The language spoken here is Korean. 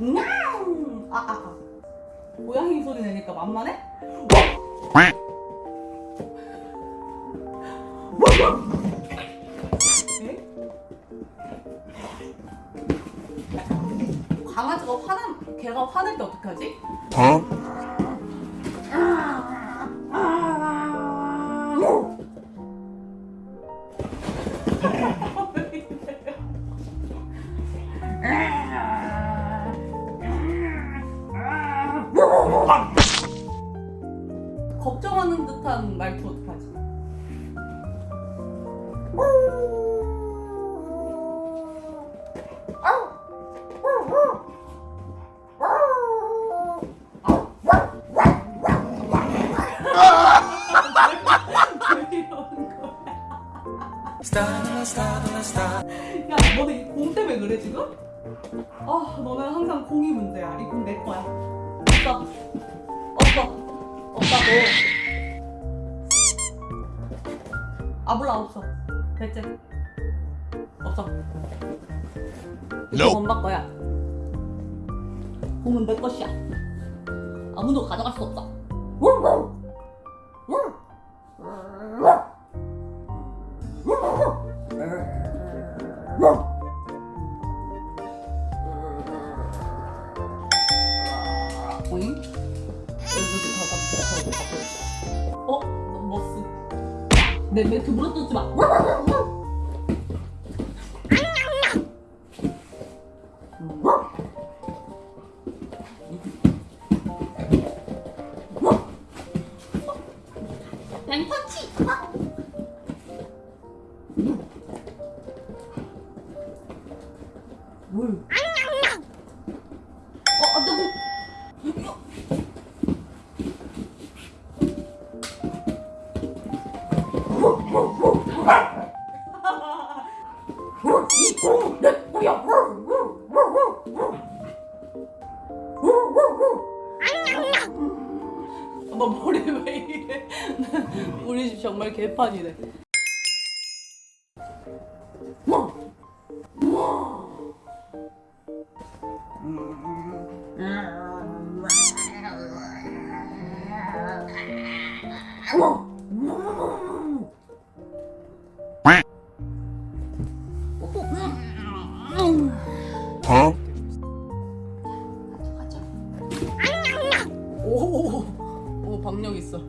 음! 아, 아, 아. 고양이 소리 내니까 만만해? 에? 강아지가 화나, 걔가 화낼 때 어떡하지? 걱정하는 듯한 말투 어떡하지? 지금? 아, 너는 항상 공이 문제야. 이 공 내 거야. 아 몰라 없어. 됐지? 없어. 이거. 엄마 거야. 공은 내 것이야. 아무도 가져갈 수 없어. 오잉? 어? 머스 내 멘트 물어뜯지 마 양펀치 뭘? 엄마 머리 왜 이래? 우리 집 정말 개판이네. 음. 어? 오, 오 박력 있어.